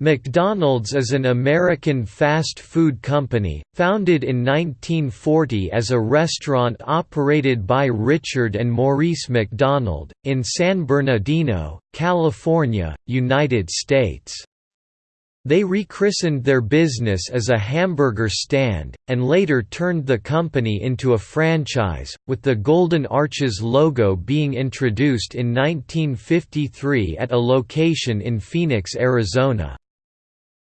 McDonald's is an American fast food company, founded in 1940 as a restaurant operated by Richard and Maurice McDonald, in San Bernardino, California, United States. They rechristened their business as a hamburger stand, and later turned the company into a franchise, with the Golden Arches logo being introduced in 1953 at a location in Phoenix, Arizona.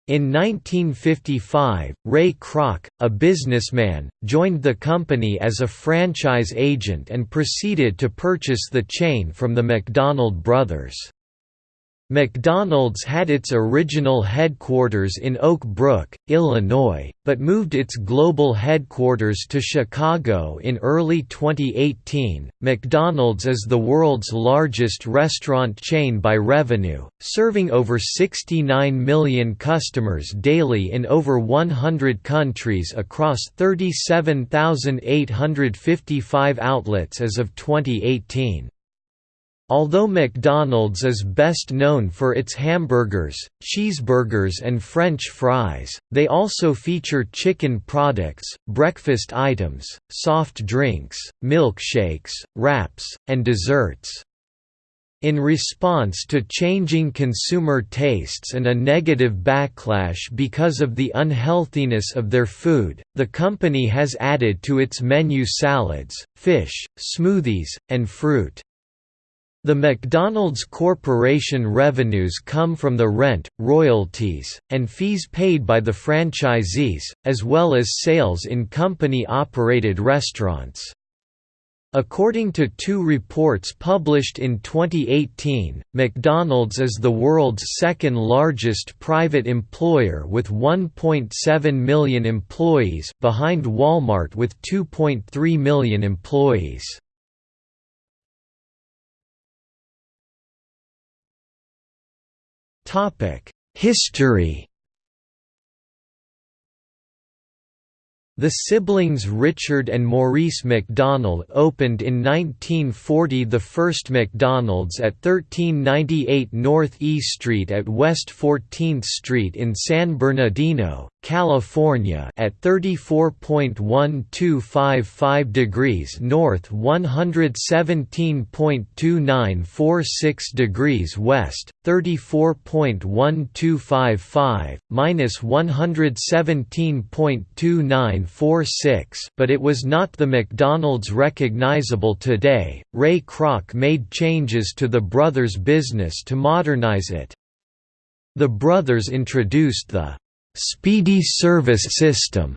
In 1955, Ray Kroc, a businessman, joined the company as a franchise agent and proceeded to purchase the chain from the McDonald brothers. McDonald's had its original headquarters in Oak Brook, Illinois, but moved its global headquarters to Chicago in early 2018. McDonald's is the world's largest restaurant chain by revenue, serving over 69 million customers daily in over 100 countries across 37,855 outlets as of 2018. Although McDonald's is best known for its hamburgers, cheeseburgers and French fries, they also feature chicken products, breakfast items, soft drinks, milkshakes, wraps, and desserts. In response to changing consumer tastes and a negative backlash because of the unhealthiness of their food, the company has added to its menu salads, fish, smoothies, and fruit. The McDonald's Corporation revenues come from the rent, royalties, and fees paid by the franchisees, as well as sales in company-operated restaurants. According to two reports published in 2018, McDonald's is the world's second largest private employer with 1.7 million employees behind Walmart with 2.3 million employees. History. The siblings Richard and Maurice McDonald opened in 1940 the first McDonald's at 1398 North E Street at West 14th Street in San Bernardino, California at 34.1255 degrees north 117.2946 degrees west, 34.1255, minus 117.2946 but it was not the McDonald's recognizable today. Ray Kroc made changes to the brothers' business to modernize it. The brothers introduced the Speedy Service System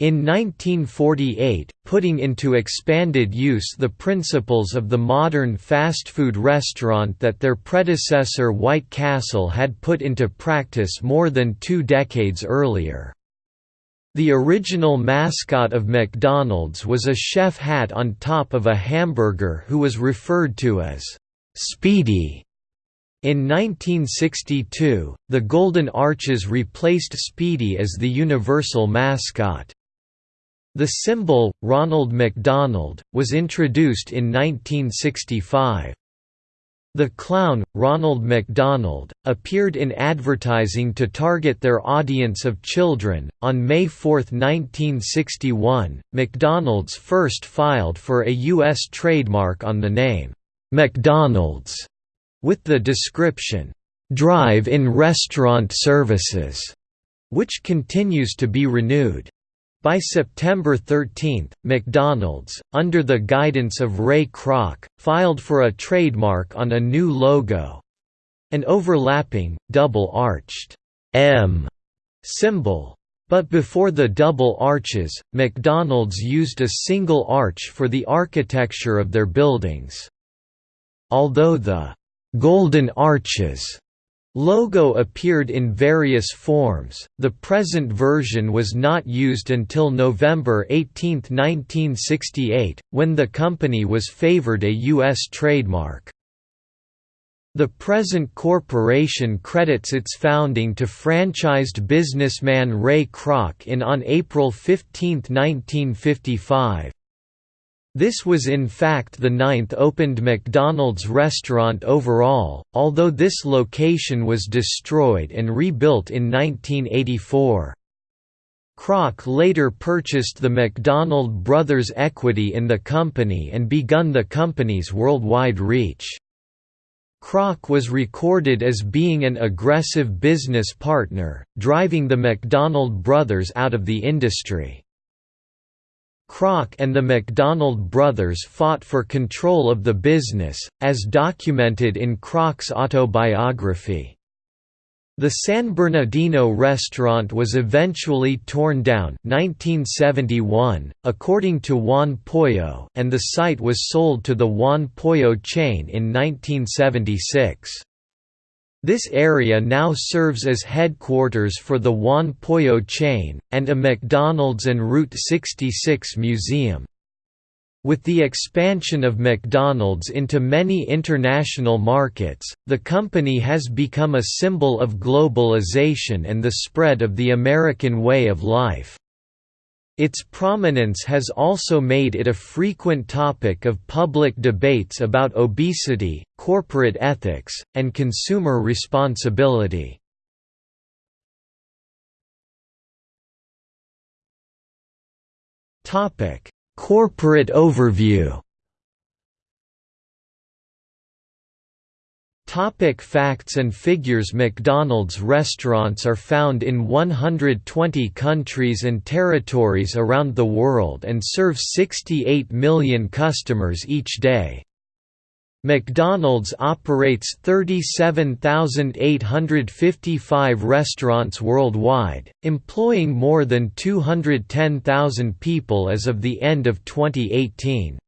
in 1948, putting into expanded use the principles of the modern fast food restaurant that their predecessor White Castle had put into practice more than two decades earlier. The original mascot of McDonald's was a chef hat on top of a hamburger who was referred to as Speedy. In 1962, the Golden Arches replaced Speedy as the universal mascot. The symbol, Ronald McDonald, was introduced in 1965. The clown, Ronald McDonald, appeared in advertising to target their audience of children. On May 4, 1961, McDonald's first filed for a U.S. trademark on the name, McDonald's with the description, "'Drive-in restaurant services' which continues to be renewed. By September 13, McDonald's, under the guidance of Ray Kroc, filed for a trademark on a new logo. An overlapping, double-arched M symbol. But before the double arches, McDonald's used a single arch for the architecture of their buildings. Although the Golden Arches logo appeared in various forms. The present version was not used until November 18, 1968, when the company was favored a U.S. trademark. The present corporation credits its founding to franchised businessman Ray Kroc in on April 15, 1955. This was in fact the ninth opened McDonald's restaurant overall, although this location was destroyed and rebuilt in 1984. Kroc later purchased the McDonald brothers' equity in the company and begun the company's worldwide reach. Kroc was recorded as being an aggressive business partner, driving the McDonald brothers out of the industry. Kroc and the McDonald brothers fought for control of the business, as documented in Kroc's autobiography. The San Bernardino restaurant was eventually torn down 1971, according to Juan Pollo and the site was sold to the Juan Pollo chain in 1976. This area now serves as headquarters for the Juan Pollo chain, and a McDonald's and Route 66 museum. With the expansion of McDonald's into many international markets, the company has become a symbol of globalization and the spread of the American way of life. Its prominence has also made it a frequent topic of public debates about obesity, corporate ethics, and consumer responsibility. Corporate overview Topic facts and figures McDonald's restaurants are found in 120 countries and territories around the world and serve 68 million customers each day. McDonald's operates 37,855 restaurants worldwide, employing more than 210,000 people as of the end of 2018.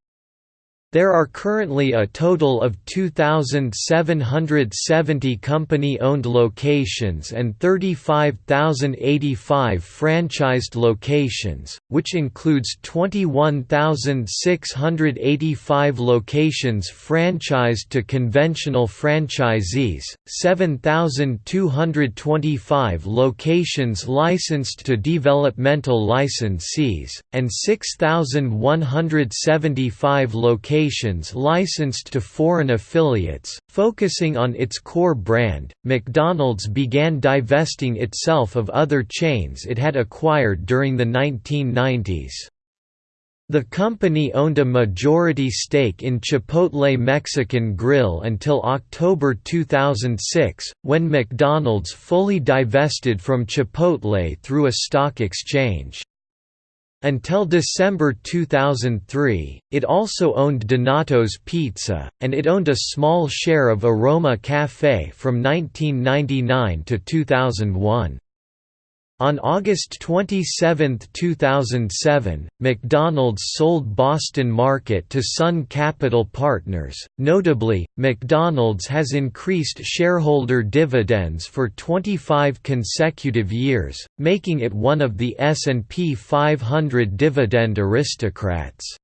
There are currently a total of 2,770 company-owned locations and 35,085 franchised locations, which includes 21,685 locations franchised to conventional franchisees, 7,225 locations licensed to developmental licensees, and 6,175 locations licensed to foreign affiliates, focusing on its core brand. McDonald's began divesting itself of other chains it had acquired during the 1990s. The company owned a majority stake in Chipotle Mexican Grill until October 2006, when McDonald's fully divested from Chipotle through a stock exchange. Until December 2003, it also owned Donato's Pizza, and it owned a small share of Aroma Café from 1999 to 2001. On August 27, 2007, McDonald's sold Boston Market to Sun Capital Partners. Notably, McDonald's has increased shareholder dividends for 25 consecutive years, making it one of the S&P 500 dividend aristocrats.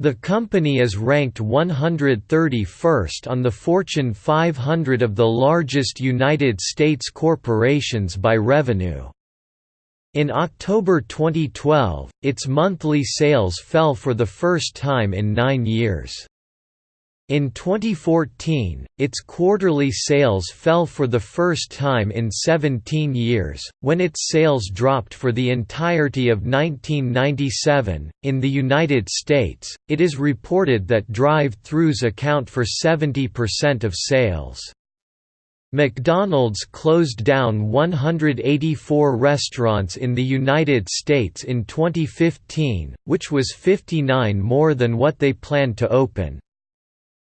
The company is ranked 131st on the Fortune 500 of the largest United States corporations by revenue. In October 2012, its monthly sales fell for the first time in nine years. In 2014, its quarterly sales fell for the first time in 17 years, when its sales dropped for the entirety of 1997. In the United States, it is reported that drive throughs account for 70% of sales. McDonald's closed down 184 restaurants in the United States in 2015, which was 59 more than what they planned to open.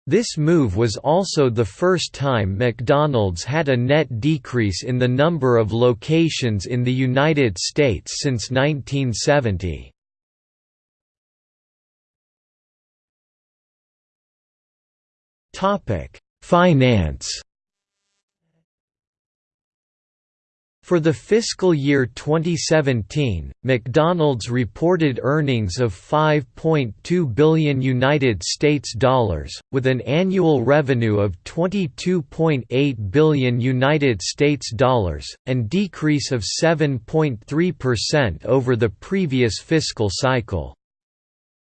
This move was also the first time McDonald's had a net decrease in the number of locations in the United States since 1970. Finance For the fiscal year 2017, McDonald's reported earnings of 5.2 billion United States dollars, with an annual revenue of 22.8 billion United States dollars, and decrease of 7.3% over the previous fiscal cycle.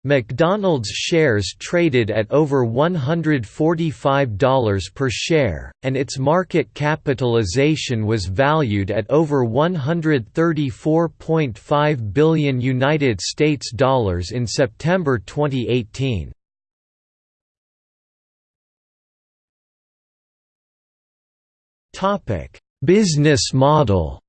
McDonald's shares traded at over $145 per share, and its market capitalization was valued at over 134.5 billion United States dollars in September 2018. Topic: Business model.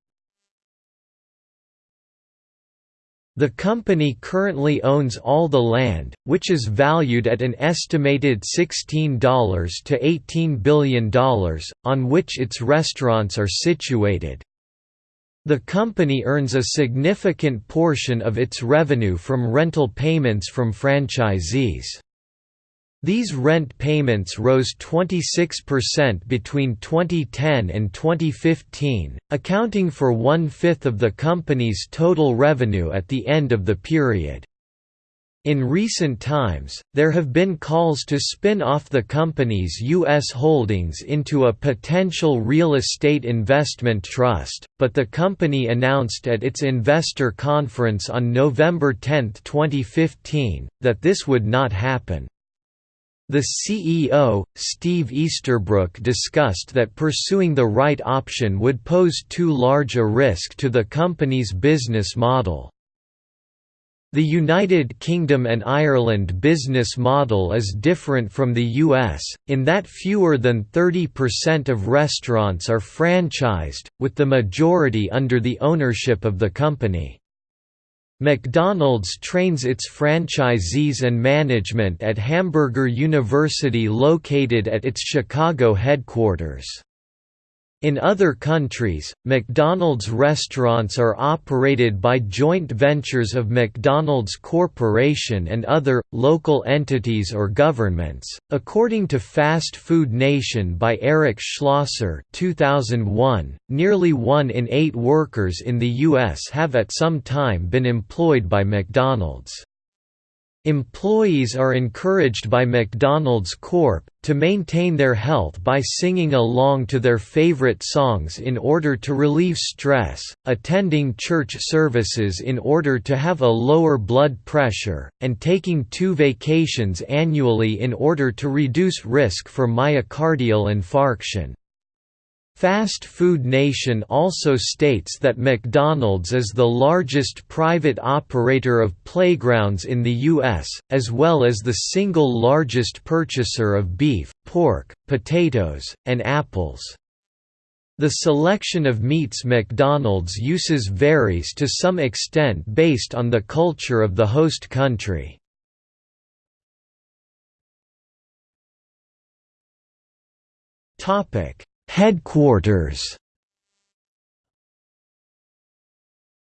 The company currently owns all the land, which is valued at an estimated $16 to $18 billion, on which its restaurants are situated. The company earns a significant portion of its revenue from rental payments from franchisees. These rent payments rose 26% between 2010 and 2015, accounting for one-fifth of the company's total revenue at the end of the period. In recent times, there have been calls to spin off the company's U.S. holdings into a potential real estate investment trust, but the company announced at its investor conference on November 10, 2015, that this would not happen. The CEO, Steve Easterbrook discussed that pursuing the right option would pose too large a risk to the company's business model. The United Kingdom and Ireland business model is different from the US, in that fewer than 30% of restaurants are franchised, with the majority under the ownership of the company. McDonald's trains its franchisees and management at Hamburger University located at its Chicago headquarters. In other countries, McDonald's restaurants are operated by joint ventures of McDonald's Corporation and other, local entities or governments. According to Fast Food Nation by Eric Schlosser 2001, nearly one in eight workers in the U.S. have at some time been employed by McDonald's. Employees are encouraged by McDonald's Corp. to maintain their health by singing along to their favorite songs in order to relieve stress, attending church services in order to have a lower blood pressure, and taking two vacations annually in order to reduce risk for myocardial infarction. Fast Food Nation also states that McDonald's is the largest private operator of playgrounds in the U.S., as well as the single largest purchaser of beef, pork, potatoes, and apples. The selection of meats McDonald's uses varies to some extent based on the culture of the host country. Topic Headquarters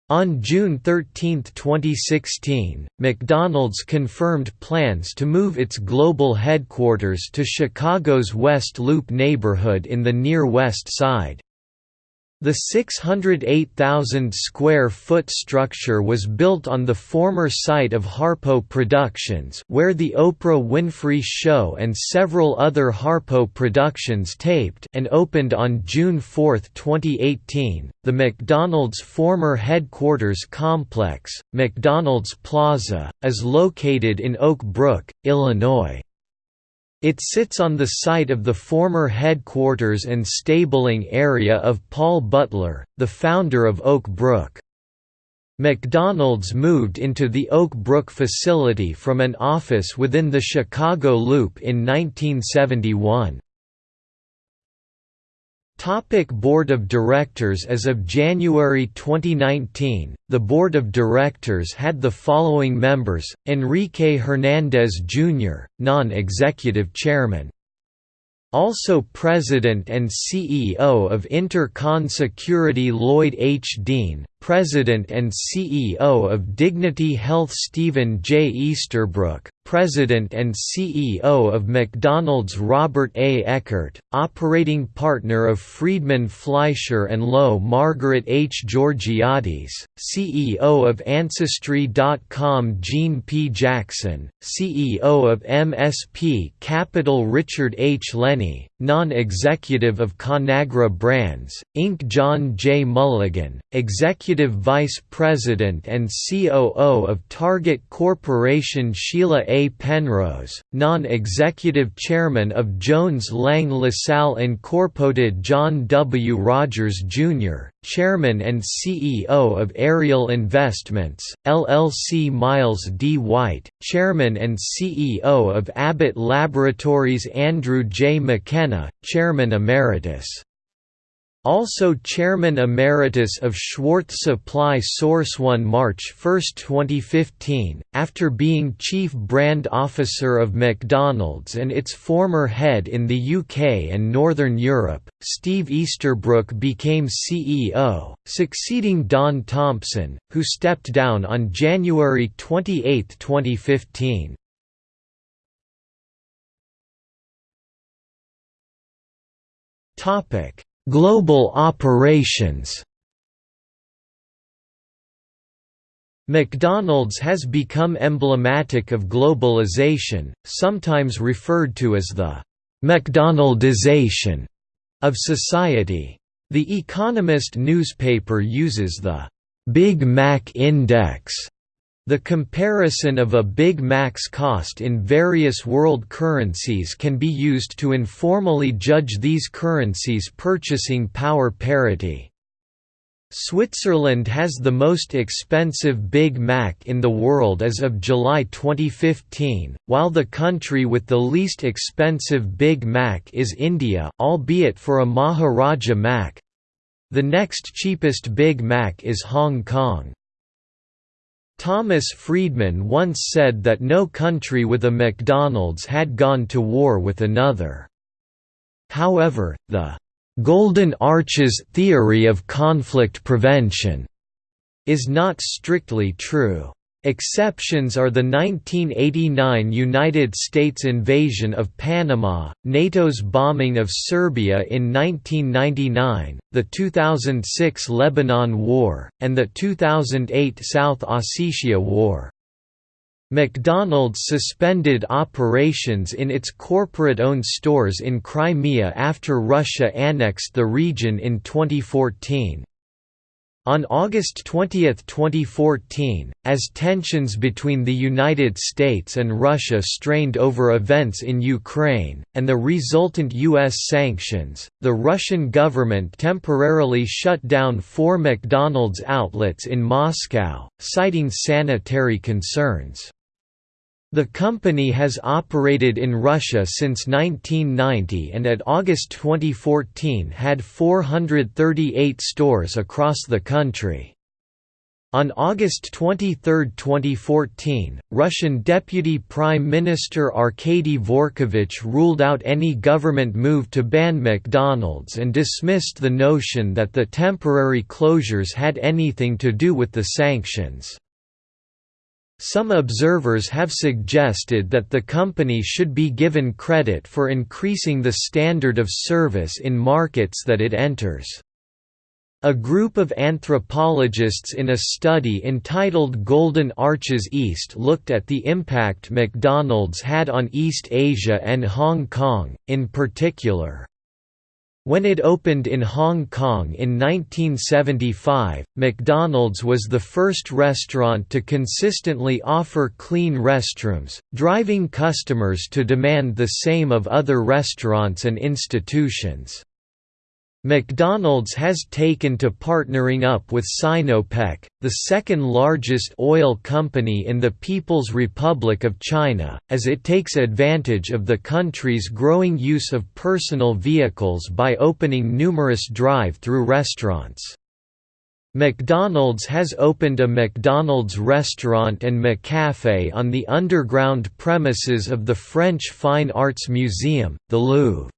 On June 13, 2016, McDonald's confirmed plans to move its global headquarters to Chicago's West Loop neighborhood in the Near West Side. The 608,000 square foot structure was built on the former site of Harpo Productions where the Oprah Winfrey Show and several other Harpo productions taped and opened on June 4, 2018. The McDonald's former headquarters complex, McDonald's Plaza, is located in Oak Brook, Illinois. It sits on the site of the former headquarters and stabling area of Paul Butler, the founder of Oak Brook. McDonald's moved into the Oak Brook facility from an office within the Chicago Loop in 1971. Topic Board of Directors As of January 2019, the Board of Directors had the following members, Enrique Hernandez Jr., Non-Executive Chairman also President and CEO of Inter-Con Security Lloyd H. Dean, President and CEO of Dignity Health Stephen J. Easterbrook, President and CEO of McDonald's Robert A. Eckert, Operating Partner of Friedman Fleischer & Lowe Margaret H. Georgiades, CEO of Ancestry.com Gene P. Jackson, CEO of MSP Capital Richard H. Lenny, non-executive of Conagra Brands, Inc. John J. Mulligan, Executive Vice President and COO of Target Corporation Sheila A. Penrose, non-executive Chairman of Jones Lang LaSalle Incorporated John W. Rogers, Jr., Chairman and CEO of Ariel Investments, LLC Miles D. White, Chairman and CEO of Abbott Laboratories Andrew J. McKenna, Chairman Emeritus also Chairman Emeritus of Schwartz Supply Source 1 March 1, 2015, after being Chief Brand Officer of McDonald's and its former head in the UK and Northern Europe, Steve Easterbrook became CEO, succeeding Don Thompson, who stepped down on January 28, 2015. Topic Global operations McDonald's has become emblematic of globalization, sometimes referred to as the «McDonaldization» of society. The Economist newspaper uses the «Big Mac Index» The comparison of a Big Mac's cost in various world currencies can be used to informally judge these currencies' purchasing power parity. Switzerland has the most expensive Big Mac in the world as of July 2015, while the country with the least expensive Big Mac is India albeit for a Maharaja Mac. The next cheapest Big Mac is Hong Kong. Thomas Friedman once said that no country with a McDonald's had gone to war with another. However, the «Golden Arches theory of conflict prevention» is not strictly true. Exceptions are the 1989 United States invasion of Panama, NATO's bombing of Serbia in 1999, the 2006 Lebanon War, and the 2008 South Ossetia War. McDonald's suspended operations in its corporate-owned stores in Crimea after Russia annexed the region in 2014. On August 20, 2014, as tensions between the United States and Russia strained over events in Ukraine, and the resultant U.S. sanctions, the Russian government temporarily shut down four McDonald's outlets in Moscow, citing sanitary concerns. The company has operated in Russia since 1990 and at August 2014 had 438 stores across the country. On August 23, 2014, Russian Deputy Prime Minister Arkady Dvorkovich ruled out any government move to ban McDonald's and dismissed the notion that the temporary closures had anything to do with the sanctions. Some observers have suggested that the company should be given credit for increasing the standard of service in markets that it enters. A group of anthropologists in a study entitled Golden Arches East looked at the impact McDonald's had on East Asia and Hong Kong, in particular. When it opened in Hong Kong in 1975, McDonald's was the first restaurant to consistently offer clean restrooms, driving customers to demand the same of other restaurants and institutions. McDonald's has taken to partnering up with Sinopec, the second largest oil company in the People's Republic of China, as it takes advantage of the country's growing use of personal vehicles by opening numerous drive-through restaurants. McDonald's has opened a McDonald's restaurant and McCafe on the underground premises of the French Fine Arts Museum, the Louvre.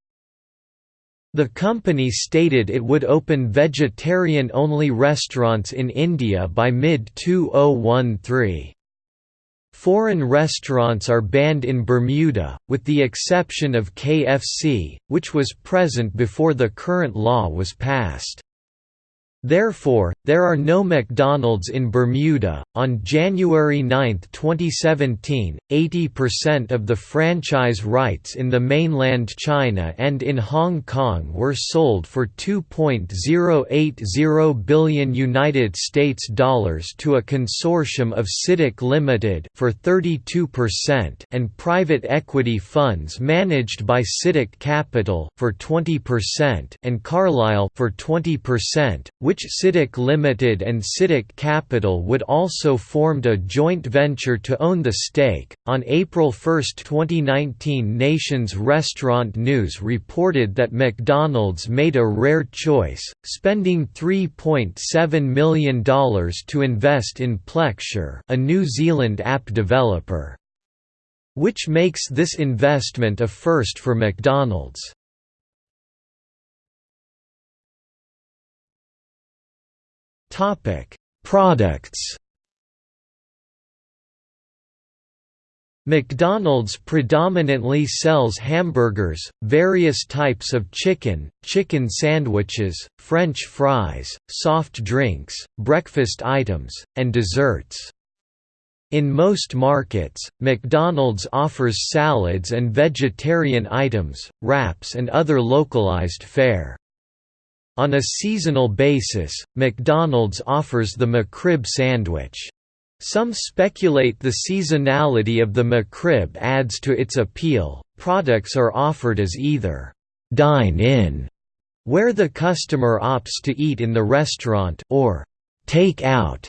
The company stated it would open vegetarian-only restaurants in India by mid-2013. Foreign restaurants are banned in Bermuda, with the exception of KFC, which was present before the current law was passed. Therefore, there are no McDonald's in Bermuda. On January 9, 2017, 80% of the franchise rights in the mainland China and in Hong Kong were sold for 2.080 billion United States dollars to a consortium of CITIC Limited for 32% and private equity funds managed by CITIC Capital for 20% and Carlyle for 20%, which which CITIC Limited and CITIC Capital would also formed a joint venture to own the stake. On April 1, 2019, Nation's Restaurant News reported that McDonald's made a rare choice, spending $3.7 million to invest in Plexure, a New Zealand app developer. Which makes this investment a first for McDonald's. Topic: Products. McDonald's predominantly sells hamburgers, various types of chicken, chicken sandwiches, french fries, soft drinks, breakfast items, and desserts. In most markets, McDonald's offers salads and vegetarian items, wraps and other localized fare. On a seasonal basis, McDonald's offers the McRib sandwich. Some speculate the seasonality of the McRib adds to its appeal. Products are offered as either dine-in, where the customer opts to eat in the restaurant, or take out,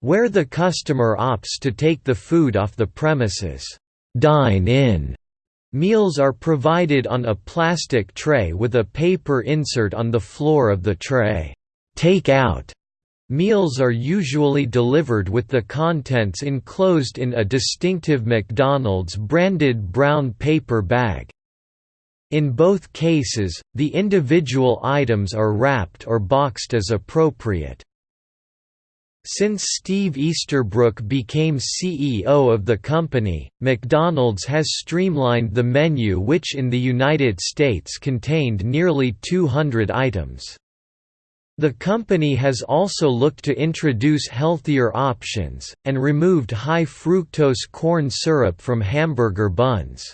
where the customer opts to take the food off the premises. Dine-in Meals are provided on a plastic tray with a paper insert on the floor of the tray. Take out meals are usually delivered with the contents enclosed in a distinctive McDonald's branded brown paper bag. In both cases, the individual items are wrapped or boxed as appropriate. Since Steve Easterbrook became CEO of the company, McDonald's has streamlined the menu which in the United States contained nearly 200 items. The company has also looked to introduce healthier options, and removed high-fructose corn syrup from hamburger buns.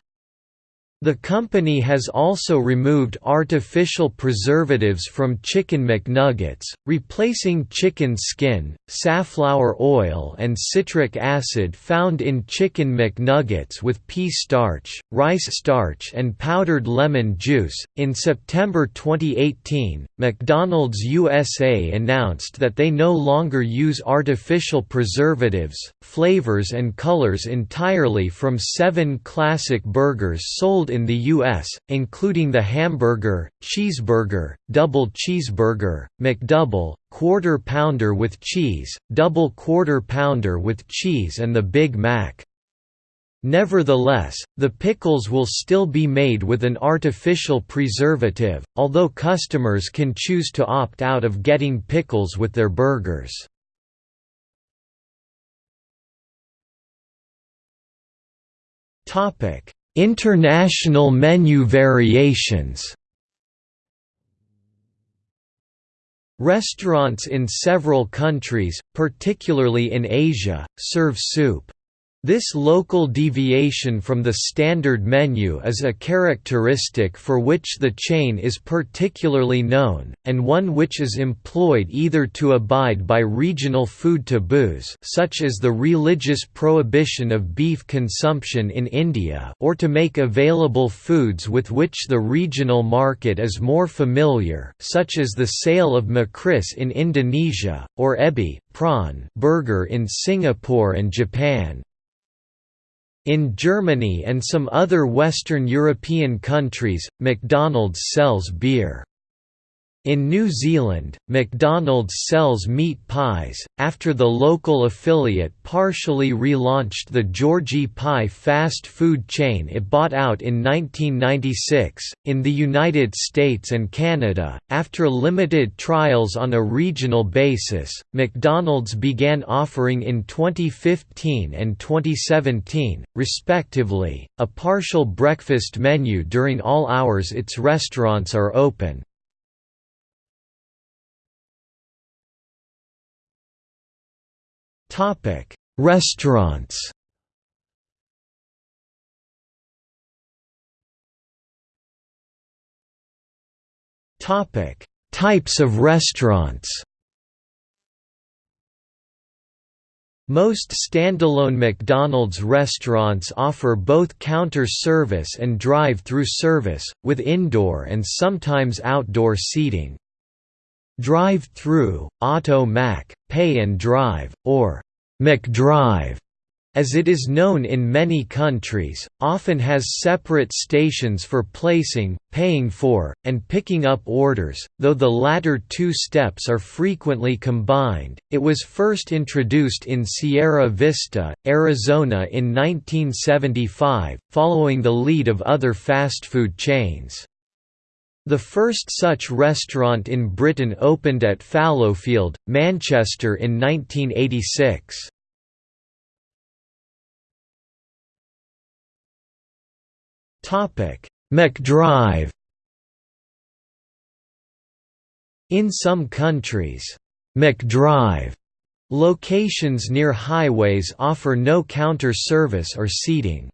The company has also removed artificial preservatives from Chicken McNuggets, replacing chicken skin, safflower oil and citric acid found in Chicken McNuggets with pea starch, rice starch and powdered lemon juice. In September 2018, McDonald's USA announced that they no longer use artificial preservatives, flavors and colors entirely from seven classic burgers sold sold in the U.S., including the hamburger, cheeseburger, double cheeseburger, McDouble, quarter pounder with cheese, double quarter pounder with cheese and the Big Mac. Nevertheless, the pickles will still be made with an artificial preservative, although customers can choose to opt out of getting pickles with their burgers. Topic: International menu variations Restaurants in several countries, particularly in Asia, serve soup. This local deviation from the standard menu is a characteristic for which the chain is particularly known, and one which is employed either to abide by regional food taboos such as the religious prohibition of beef consumption in India or to make available foods with which the regional market is more familiar such as the sale of McRice in Indonesia, or ebi prawn burger in Singapore and Japan. In Germany and some other Western European countries, McDonald's sells beer. In New Zealand, McDonald's sells meat pies, after the local affiliate partially relaunched the Georgie Pie fast food chain it bought out in 1996. In the United States and Canada, after limited trials on a regional basis, McDonald's began offering in 2015 and 2017, respectively, a partial breakfast menu during all hours its restaurants are open. Restaurants Topic: Types of restaurants Most standalone McDonald's restaurants offer both counter service and drive-through service, with indoor and sometimes outdoor seating. Drive-through, Auto Mac, Pay and Drive, or McDrive as it is known in many countries, often has separate stations for placing, paying for, and picking up orders, though the latter two steps are frequently combined. It was first introduced in Sierra Vista, Arizona in 1975, following the lead of other fast food chains. The first such restaurant in Britain opened at Fallowfield, Manchester in 1986. McDrive In some countries, McDrive locations near highways offer no counter service or seating.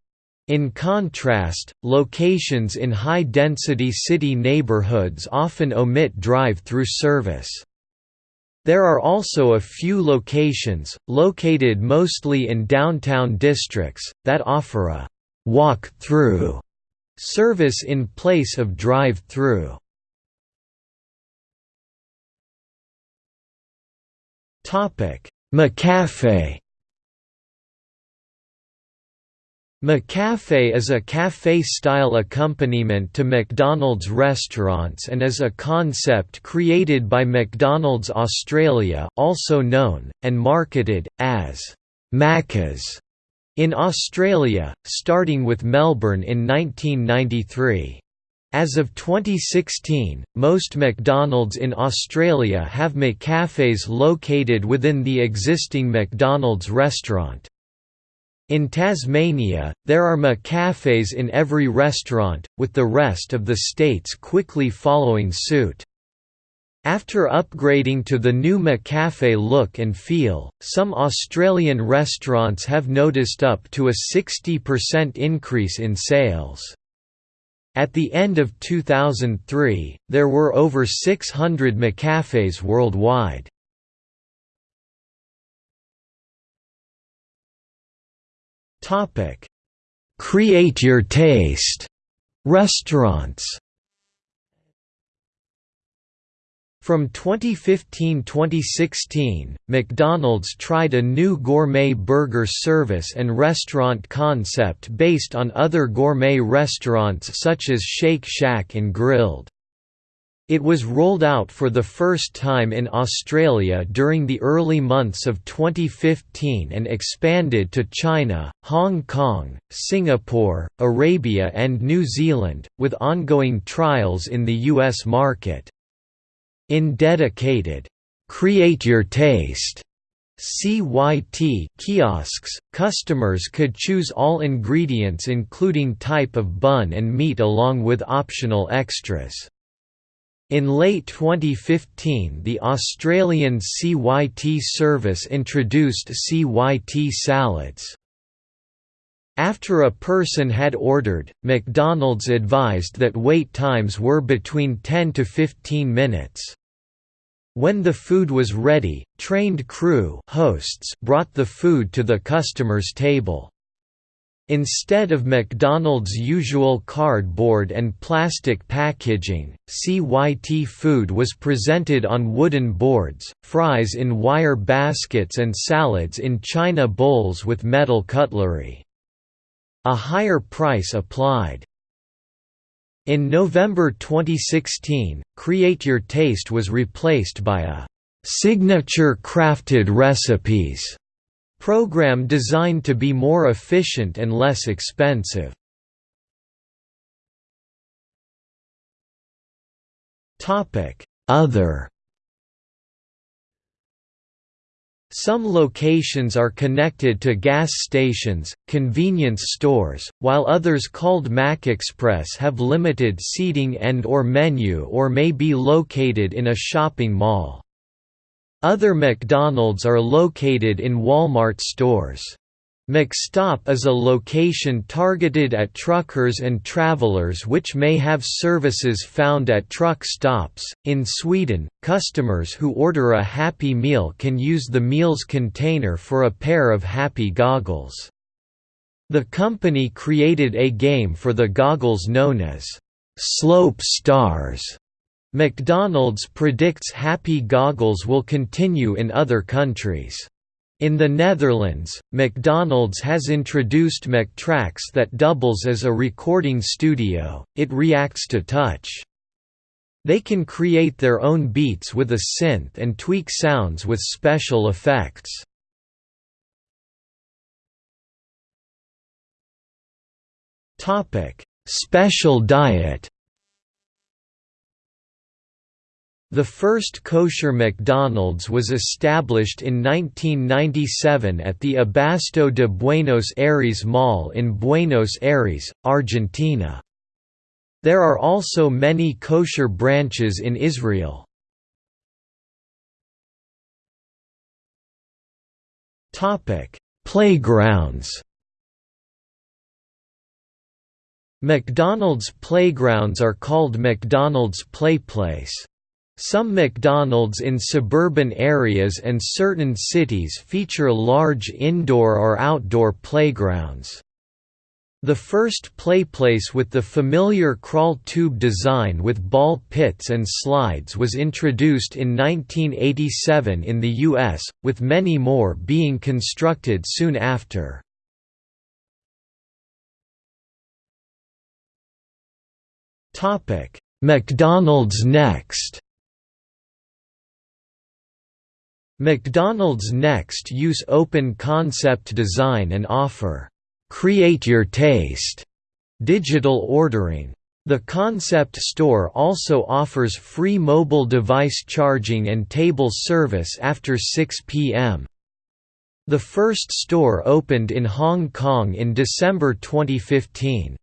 In contrast, locations in high-density city neighborhoods often omit drive-through service. There are also a few locations, located mostly in downtown districts, that offer a walk-through Service in place of drive-through. McCafe. McCafe is a café-style accompaniment to McDonald's restaurants and is a concept created by McDonald's Australia also known, and marketed, as Macca's in Australia, starting with Melbourne in 1993. As of 2016, most McDonald's in Australia have McCafes located within the existing McDonald's restaurant. In Tasmania, there are McCafes in every restaurant, with the rest of the states quickly following suit. After upgrading to the new McCafe look and feel, some Australian restaurants have noticed up to a 60% increase in sales. At the end of 2003, there were over 600 McCafes worldwide. Create your taste. Restaurants. From 2015–2016, McDonald's tried a new gourmet burger service and restaurant concept based on other gourmet restaurants such as Shake Shack and Grill'd. It was rolled out for the first time in Australia during the early months of 2015 and expanded to China, Hong Kong, Singapore, Arabia and New Zealand, with ongoing trials in the US market. In dedicated, "'Create Your Taste' CYT kiosks, customers could choose all ingredients including type of bun and meat along with optional extras. In late 2015 the Australian CYT service introduced CYT salads. After a person had ordered, McDonald's advised that wait times were between 10 to 15 minutes. When the food was ready, trained crew hosts brought the food to the customer's table. Instead of McDonald's usual cardboard and plastic packaging, CYT food was presented on wooden boards, fries in wire baskets and salads in china bowls with metal cutlery. A higher price applied. In November 2016, Create Your Taste was replaced by a «Signature Crafted Recipes» program designed to be more efficient and less expensive. Other Some locations are connected to gas stations, convenience stores, while others called McExpress have limited seating and or menu or may be located in a shopping mall. Other McDonald's are located in Walmart stores. McStop is a location targeted at truckers and travelers which may have services found at truck stops. In Sweden, customers who order a Happy Meal can use the meal's container for a pair of Happy goggles. The company created a game for the goggles known as Slope Stars. McDonald's predicts Happy goggles will continue in other countries. In the Netherlands, McDonald's has introduced McTrax that doubles as a recording studio, it reacts to touch. They can create their own beats with a synth and tweak sounds with special effects. Special diet The first kosher McDonald's was established in 1997 at the Abasto de Buenos Aires Mall in Buenos Aires, Argentina. There are also many kosher branches in Israel. Playgrounds McDonald's playgrounds are called McDonald's Playplace. Some McDonald's in suburban areas and certain cities feature large indoor or outdoor playgrounds. The first playplace with the familiar crawl tube design with ball pits and slides was introduced in 1987 in the U.S., with many more being constructed soon after. McDonald's Next McDonald's next use open concept design and offer, "'Create Your Taste' digital ordering. The concept store also offers free mobile device charging and table service after 6 p.m. The first store opened in Hong Kong in December 2015.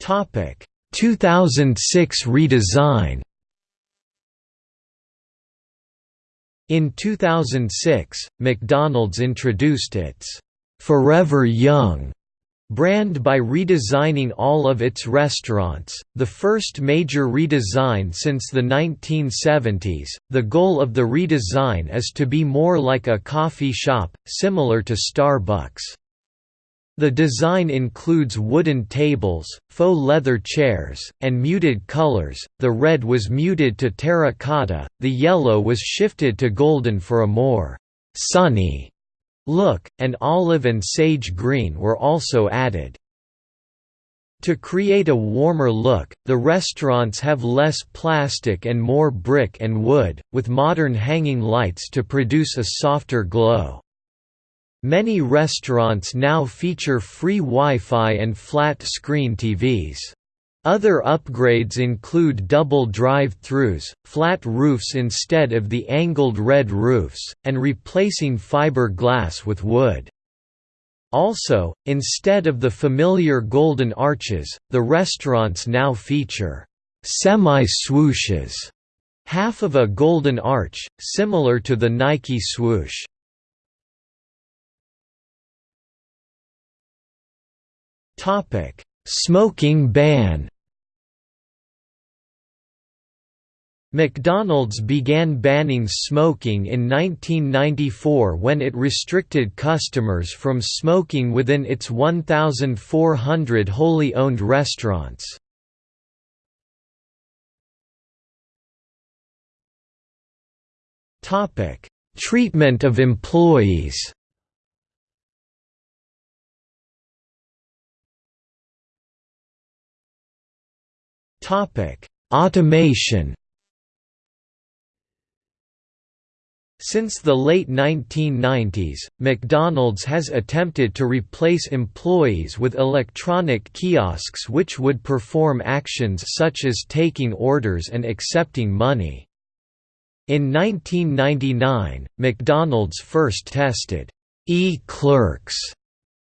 Topic 2006 redesign In 2006, McDonald's introduced its "'Forever Young' brand by redesigning all of its restaurants, the first major redesign since the 1970s. The goal of the redesign is to be more like a coffee shop, similar to Starbucks. The design includes wooden tables, faux leather chairs, and muted colors. The red was muted to terracotta, the yellow was shifted to golden for a more sunny look, and olive and sage green were also added. To create a warmer look, the restaurants have less plastic and more brick and wood, with modern hanging lights to produce a softer glow. Many restaurants now feature free Wi-Fi and flat-screen TVs. Other upgrades include double drive-thrus, flat roofs instead of the angled red roofs, and replacing fiber glass with wood. Also, instead of the familiar golden arches, the restaurants now feature semi-swooshes, half of a golden arch, similar to the Nike swoosh. Topic: Smoking ban. McDonald's began banning smoking in 1994 when it restricted customers from smoking within its 1,400 wholly owned restaurants. Treatment of employees Topic: Automation. Since the late 1990s, McDonald's has attempted to replace employees with electronic kiosks which would perform actions such as taking orders and accepting money. In 1999, McDonald's first tested e-clerks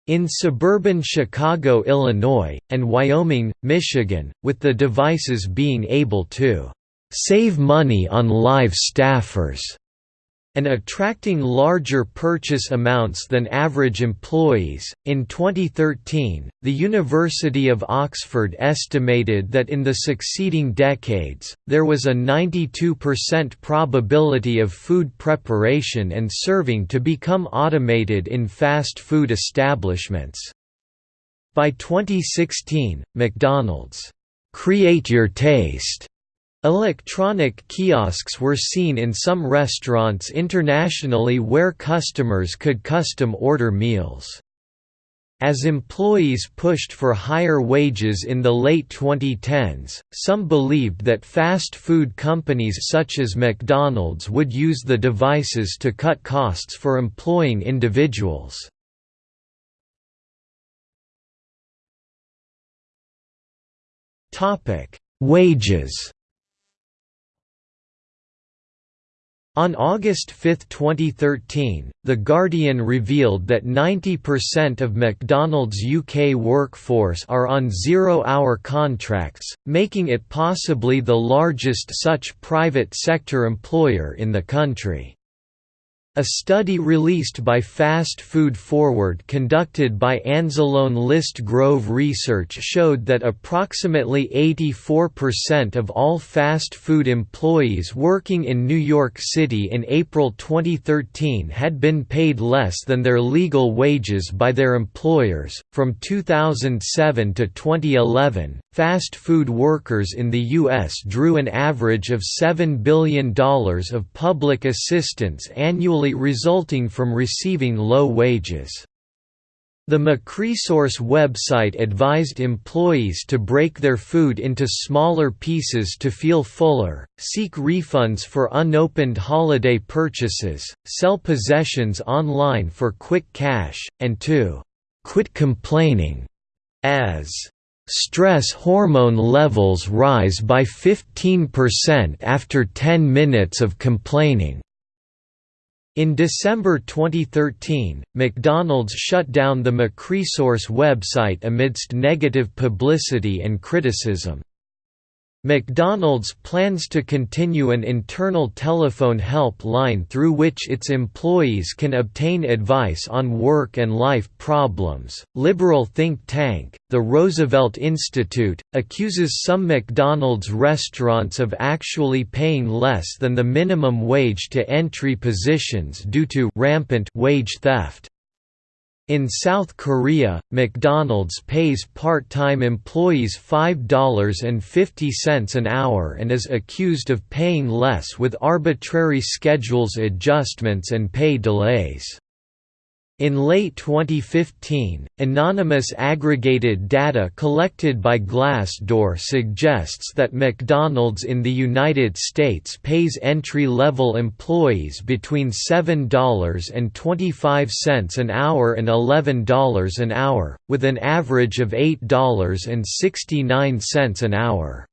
in suburban Chicago, Illinois, and Wyoming, Michigan, with the devices being able to save money on live staffers and attracting larger purchase amounts than average employees. In 2013, the University of Oxford estimated that in the succeeding decades, there was a 92% probability of food preparation and serving to become automated in fast food establishments. By 2016, McDonald's, Create Your Taste Electronic kiosks were seen in some restaurants internationally where customers could custom order meals. As employees pushed for higher wages in the late 2010s, some believed that fast food companies such as McDonald's would use the devices to cut costs for employing individuals. Wages On August 5, 2013, The Guardian revealed that 90% of McDonald's UK workforce are on zero-hour contracts, making it possibly the largest such private sector employer in the country. A study released by Fast Food Forward conducted by Anzalone Liszt Grove Research showed that approximately 84% of all fast food employees working in New York City in April 2013 had been paid less than their legal wages by their employers. From 2007 to 2011, fast food workers in the U.S. drew an average of $7 billion of public assistance annually resulting from receiving low wages. The McResource website advised employees to break their food into smaller pieces to feel fuller, seek refunds for unopened holiday purchases, sell possessions online for quick cash, and to quit complaining as stress hormone levels rise by 15% after 10 minutes of complaining. In December 2013, McDonald's shut down the McResource website amidst negative publicity and criticism. McDonald's plans to continue an internal telephone help line through which its employees can obtain advice on work and life problems. Liberal think tank, the Roosevelt Institute, accuses some McDonald's restaurants of actually paying less than the minimum wage to entry positions due to rampant wage theft. In South Korea, McDonald's pays part-time employees $5.50 an hour and is accused of paying less with arbitrary schedules adjustments and pay delays. In late 2015, anonymous aggregated data collected by Glassdoor suggests that McDonald's in the United States pays entry-level employees between $7.25 an hour and $11 an hour, with an average of $8.69 an hour.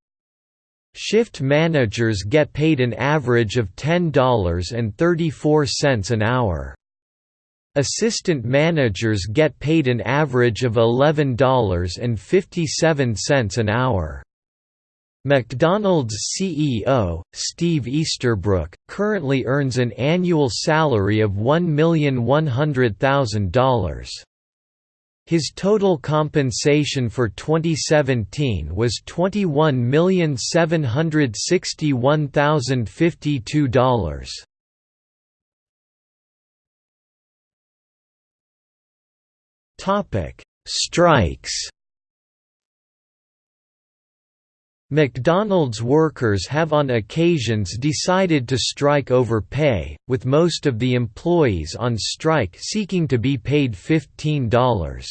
Shift managers get paid an average of $10.34 an hour. Assistant managers get paid an average of $11.57 an hour. McDonald's CEO, Steve Easterbrook, currently earns an annual salary of $1,100,000. His total compensation for 2017 was $21,761,052. Topic: Strikes. McDonald's workers have on occasions decided to strike over pay, with most of the employees on strike seeking to be paid $15.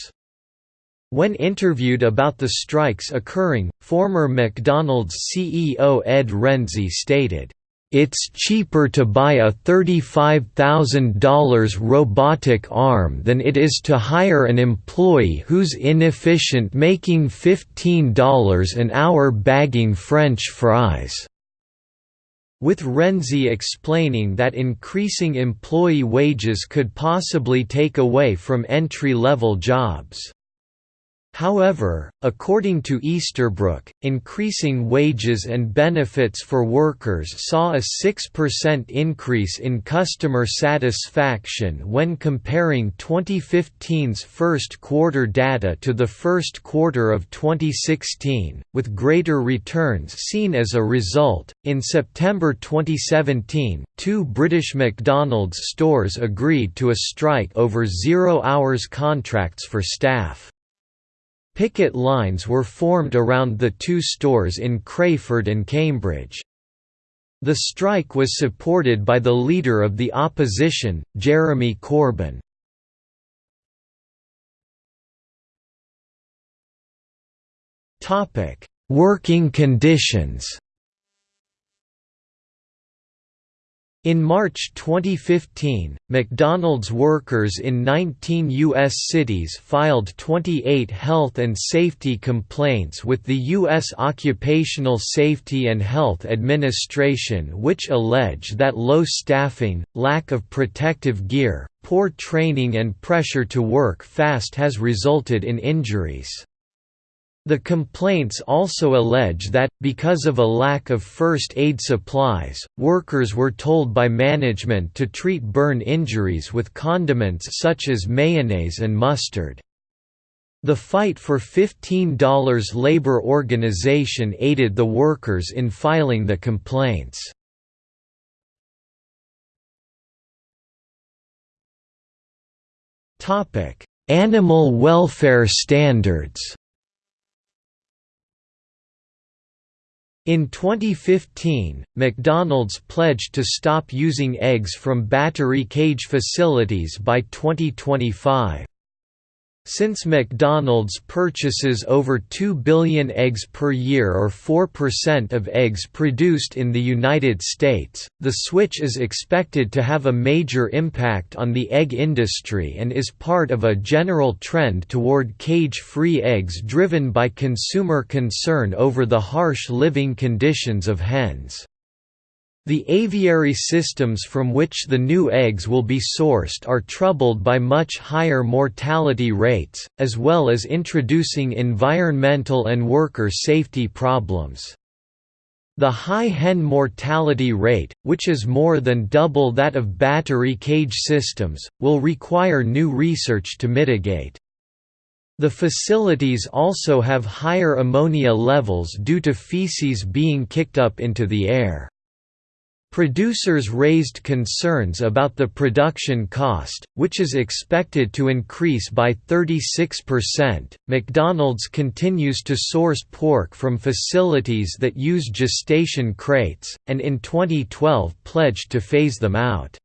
When interviewed about the strikes occurring, former McDonald's CEO Ed Rensi stated, it's cheaper to buy a $35,000 robotic arm than it is to hire an employee who's inefficient making $15 an hour bagging French fries. with Rensi explaining that increasing employee wages could possibly take away from entry-level jobs. However, according to Easterbrook, increasing wages and benefits for workers saw a 6% increase in customer satisfaction when comparing 2015's first quarter data to the first quarter of 2016, with greater returns seen as a result. In September 2017, two British McDonald's stores agreed to a strike over zero hours contracts for staff. Picket lines were formed around the two stores in Crayford and Cambridge. The strike was supported by the leader of the opposition, Jeremy Corbyn. Working conditions In March 2015, McDonald's workers in 19 U.S. cities filed 28 health and safety complaints with the U.S. Occupational Safety and Health Administration which allege that low staffing, lack of protective gear, poor training and pressure to work fast has resulted in injuries. The complaints also allege that, because of a lack of first aid supplies, workers were told by management to treat burn injuries with condiments such as mayonnaise and mustard. The Fight for $15 labor organization aided the workers in filing the complaints. Animal welfare standards In 2015, McDonald's pledged to stop using eggs from battery cage facilities by 2025. Since McDonald's purchases over 2 billion eggs per year or 4% of eggs produced in the United States, the switch is expected to have a major impact on the egg industry and is part of a general trend toward cage-free eggs driven by consumer concern over the harsh living conditions of hens. The aviary systems from which the new eggs will be sourced are troubled by much higher mortality rates, as well as introducing environmental and worker safety problems. The high hen mortality rate, which is more than double that of battery cage systems, will require new research to mitigate. The facilities also have higher ammonia levels due to feces being kicked up into the air. Producers raised concerns about the production cost, which is expected to increase by 36%. McDonald's continues to source pork from facilities that use gestation crates, and in 2012 pledged to phase them out.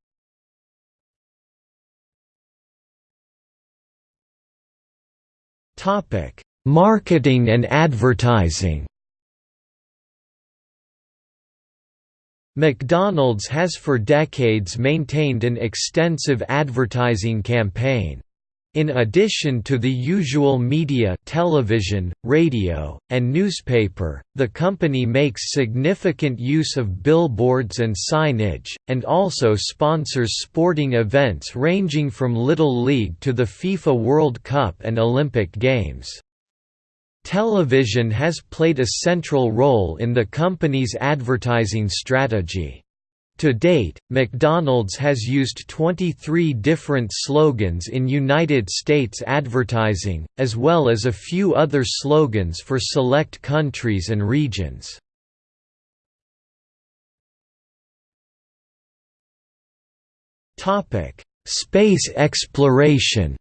Marketing and advertising McDonald's has for decades maintained an extensive advertising campaign. In addition to the usual media television, radio, and newspaper, the company makes significant use of billboards and signage, and also sponsors sporting events ranging from Little League to the FIFA World Cup and Olympic Games. Television has played a central role in the company's advertising strategy. To date, McDonald's has used 23 different slogans in United States advertising, as well as a few other slogans for select countries and regions. Space exploration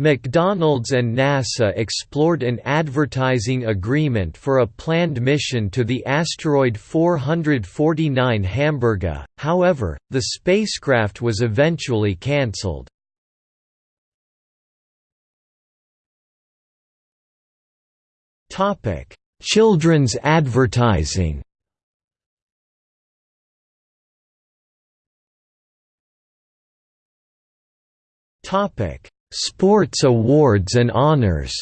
McDonald's and NASA explored an advertising agreement for a planned mission to the asteroid 449 Hamburga, however, the spacecraft was eventually cancelled. Children's advertising Topic Sports awards and honors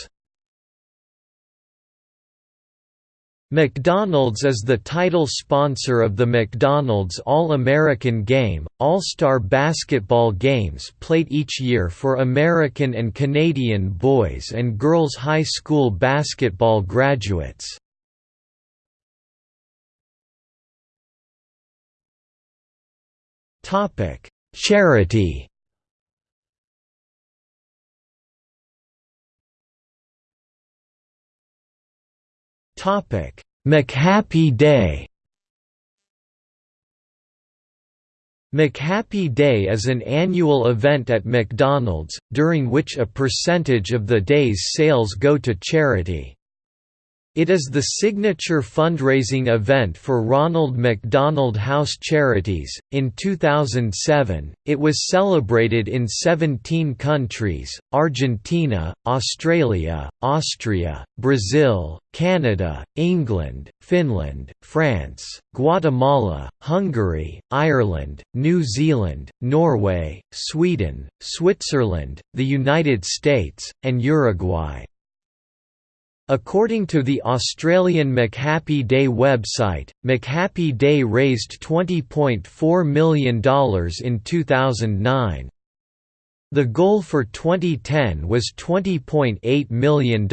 McDonald's is the title sponsor of the McDonald's All-American Game, All-Star basketball games played each year for American and Canadian boys and girls high school basketball graduates. Charity Topic: McHappy Day. McHappy Day is an annual event at McDonald's, during which a percentage of the day's sales go to charity. It is the signature fundraising event for Ronald McDonald House Charities. In 2007, it was celebrated in 17 countries Argentina, Australia, Austria, Brazil, Canada, England, Finland, France, Guatemala, Hungary, Ireland, New Zealand, Norway, Sweden, Switzerland, the United States, and Uruguay. According to the Australian McHappy Day website, McHappy Day raised $20.4 million in 2009. The goal for 2010 was $20.8 million.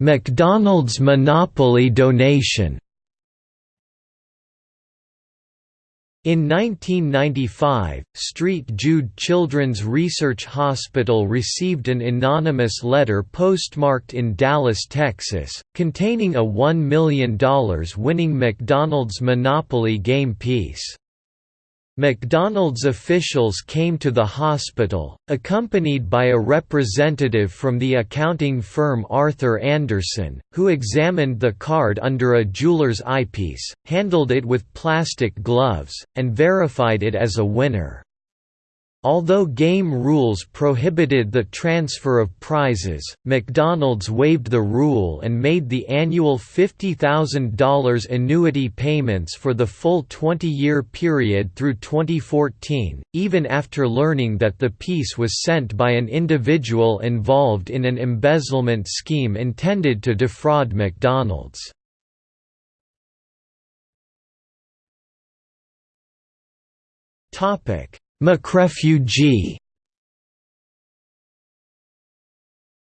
McDonald's Monopoly donation In 1995, Street Jude Children's Research Hospital received an anonymous letter postmarked in Dallas, Texas, containing a $1 million winning McDonald's Monopoly game piece. McDonald's officials came to the hospital, accompanied by a representative from the accounting firm Arthur Andersen, who examined the card under a jeweler's eyepiece, handled it with plastic gloves, and verified it as a winner. Although game rules prohibited the transfer of prizes, McDonald's waived the rule and made the annual $50,000 annuity payments for the full 20-year period through 2014, even after learning that the piece was sent by an individual involved in an embezzlement scheme intended to defraud McDonald's. Topic McRefugee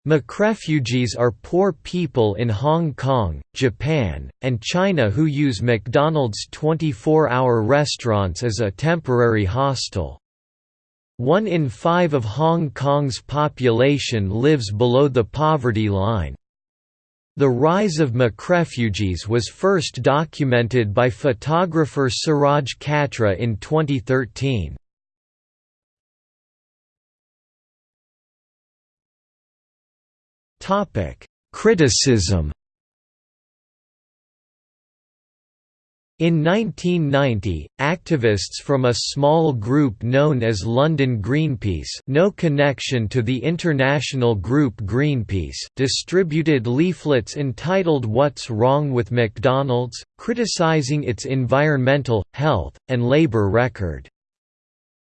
McRefugees are poor people in Hong Kong, Japan, and China who use McDonald's 24-hour restaurants as a temporary hostel. One in five of Hong Kong's population lives below the poverty line. The rise of McRefugees was first documented by photographer Suraj Katra in 2013. Criticism In 1990, activists from a small group known as London Greenpeace no connection to the international group Greenpeace distributed leaflets entitled What's Wrong with McDonald's, criticizing its environmental, health, and labor record.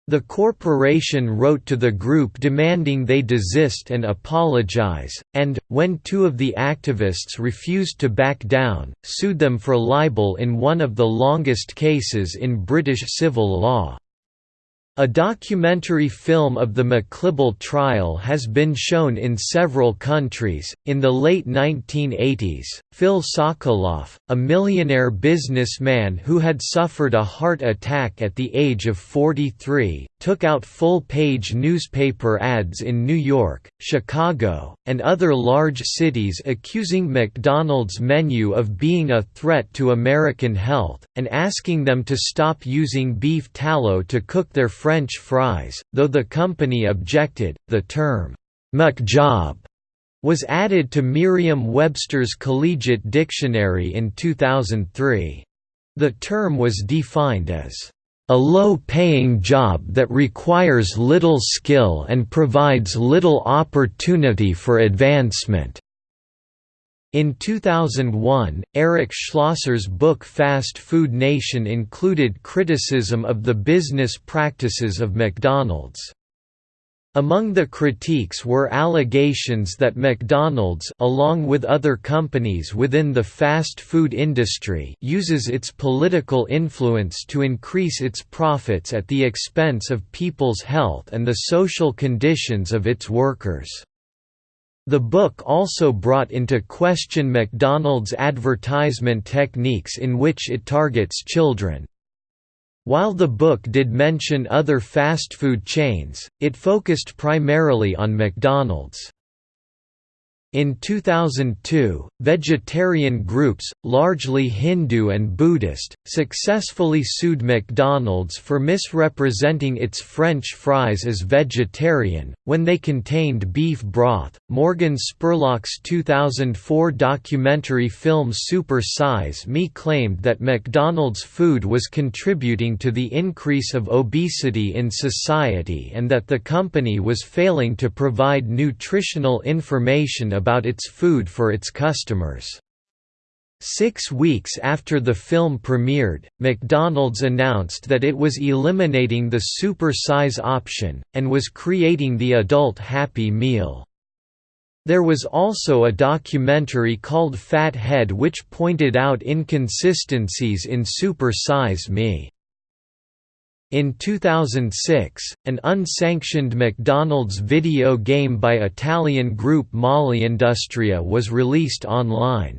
The corporation wrote to the group demanding they desist and apologize, and, when two of the activists refused to back down, sued them for libel in one of the longest cases in British civil law. A documentary film of the McLibel trial has been shown in several countries. In the late 1980s, Phil Sokoloff, a millionaire businessman who had suffered a heart attack at the age of 43, took out full-page newspaper ads in New York, Chicago, and other large cities accusing McDonald's menu of being a threat to American health, and asking them to stop using beef tallow to cook their French fries, though the company objected. The term, McJob, was added to Merriam-Webster's Collegiate Dictionary in 2003. The term was defined as a low-paying job that requires little skill and provides little opportunity for advancement." In 2001, Eric Schlosser's book Fast Food Nation included criticism of the business practices of McDonald's. Among the critiques were allegations that McDonald's along with other companies within the fast food industry uses its political influence to increase its profits at the expense of people's health and the social conditions of its workers. The book also brought into question McDonald's advertisement techniques in which it targets children. While the book did mention other fast food chains, it focused primarily on McDonald's. In 2002, vegetarian groups, largely Hindu and Buddhist, successfully sued McDonald's for misrepresenting its French fries as vegetarian, when they contained beef broth. Morgan Spurlock's 2004 documentary film Super Size Me claimed that McDonald's food was contributing to the increase of obesity in society and that the company was failing to provide nutritional information about its food for its customers. Six weeks after the film premiered, McDonald's announced that it was eliminating the super size option, and was creating the adult Happy Meal. There was also a documentary called Fat Head which pointed out inconsistencies in Super Size Me. In 2006, an unsanctioned McDonald's video game by Italian group Molleindustria was released online.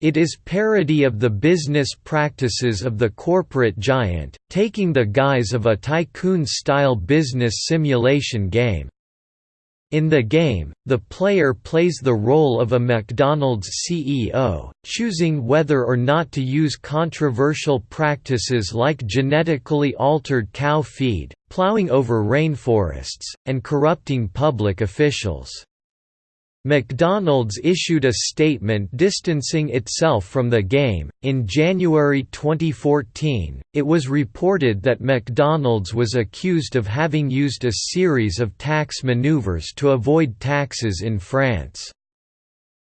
It is parody of the business practices of the corporate giant, taking the guise of a tycoon-style business simulation game. In the game, the player plays the role of a McDonald's CEO, choosing whether or not to use controversial practices like genetically altered cow feed, plowing over rainforests, and corrupting public officials. McDonald's issued a statement distancing itself from the game. In January 2014, it was reported that McDonald's was accused of having used a series of tax maneuvers to avoid taxes in France.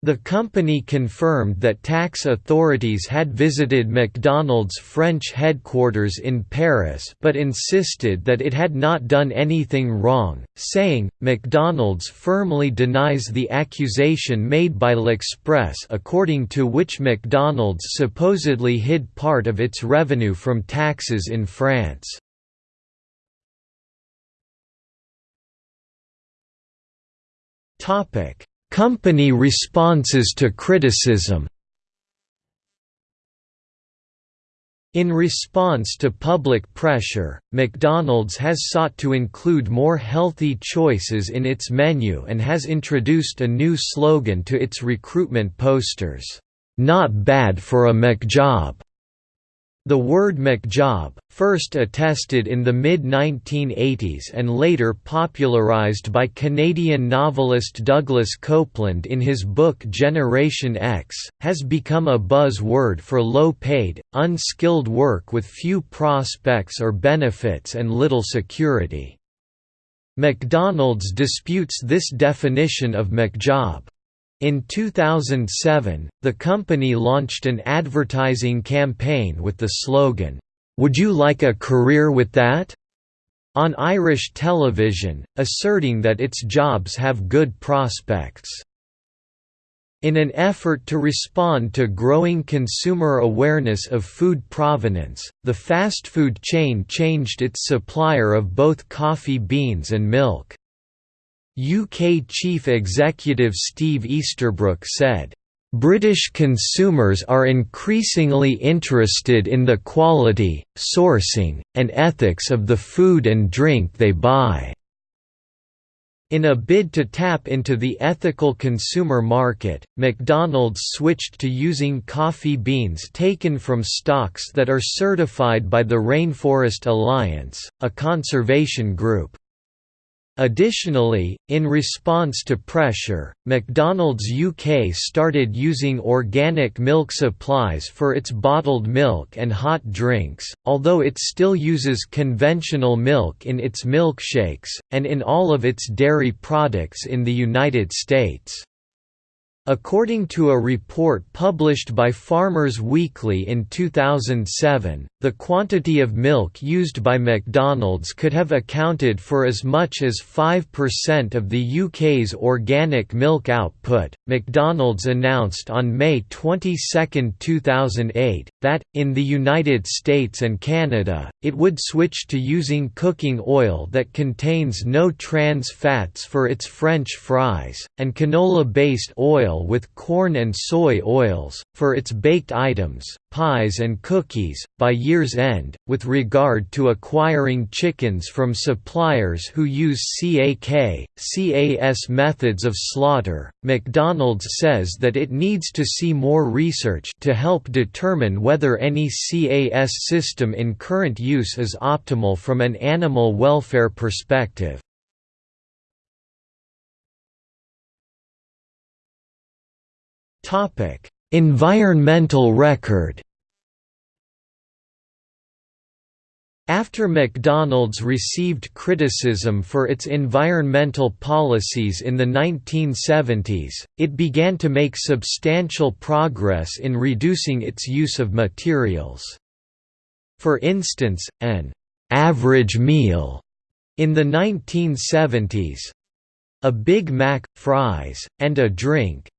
The company confirmed that tax authorities had visited McDonald's French headquarters in Paris but insisted that it had not done anything wrong, saying, McDonald's firmly denies the accusation made by L'Express according to which McDonald's supposedly hid part of its revenue from taxes in France. Topic Company responses to criticism In response to public pressure, McDonald's has sought to include more healthy choices in its menu and has introduced a new slogan to its recruitment posters, "'Not bad for a McJob'". The word McJob, first attested in the mid-1980s and later popularized by Canadian novelist Douglas Coupland in his book Generation X, has become a buzz-word for low-paid, unskilled work with few prospects or benefits and little security. McDonald's disputes this definition of McJob. In 2007, the company launched an advertising campaign with the slogan, "'Would you like a career with that?' on Irish television, asserting that its jobs have good prospects. In an effort to respond to growing consumer awareness of food provenance, the fast food chain changed its supplier of both coffee beans and milk. UK Chief Executive Steve Easterbrook said, British consumers are increasingly interested in the quality, sourcing, and ethics of the food and drink they buy. In a bid to tap into the ethical consumer market, McDonald's switched to using coffee beans taken from stocks that are certified by the Rainforest Alliance, a conservation group. Additionally, in response to pressure, McDonald's UK started using organic milk supplies for its bottled milk and hot drinks, although it still uses conventional milk in its milkshakes, and in all of its dairy products in the United States. According to a report published by Farmers Weekly in 2007, the quantity of milk used by McDonald's could have accounted for as much as 5% of the UK's organic milk output. McDonald's announced on May 22, 2008, that, in the United States and Canada, it would switch to using cooking oil that contains no trans fats for its French fries, and canola based oil with corn and soy oils, for its baked items, pies and cookies. By year's end, with regard to acquiring chickens from suppliers who use CAK, CAS methods of slaughter, McDonald's says that it needs to see more research to help determine whether any CAS system in current use is optimal from an animal welfare perspective. Topic: Environmental record. After McDonald's received criticism for its environmental policies in the 1970s, it began to make substantial progress in reducing its use of materials. For instance, an average meal in the 1970s a Big Mac, fries, and a drink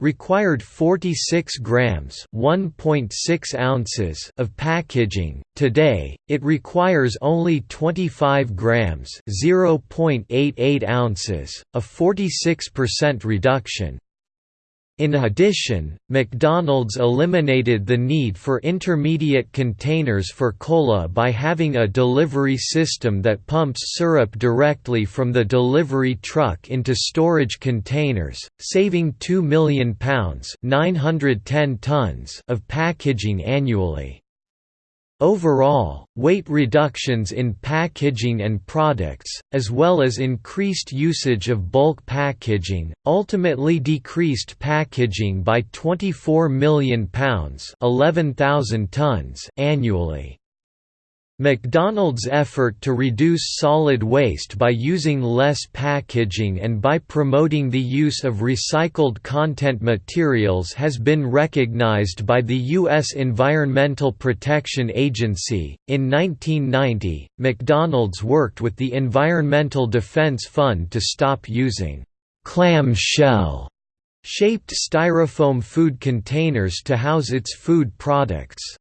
required 46 grams (1.6 ounces) of packaging. Today, it requires only 25 grams (0.88 ounces), a 46% reduction. In addition, McDonald's eliminated the need for intermediate containers for cola by having a delivery system that pumps syrup directly from the delivery truck into storage containers, saving £2 million pounds 910 tons of packaging annually. Overall, weight reductions in packaging and products, as well as increased usage of bulk packaging, ultimately decreased packaging by £24 million tons annually. McDonald's effort to reduce solid waste by using less packaging and by promoting the use of recycled content materials has been recognized by the U.S. Environmental Protection Agency. In 1990, McDonald's worked with the Environmental Defense Fund to stop using clam shell shaped styrofoam food containers to house its food products.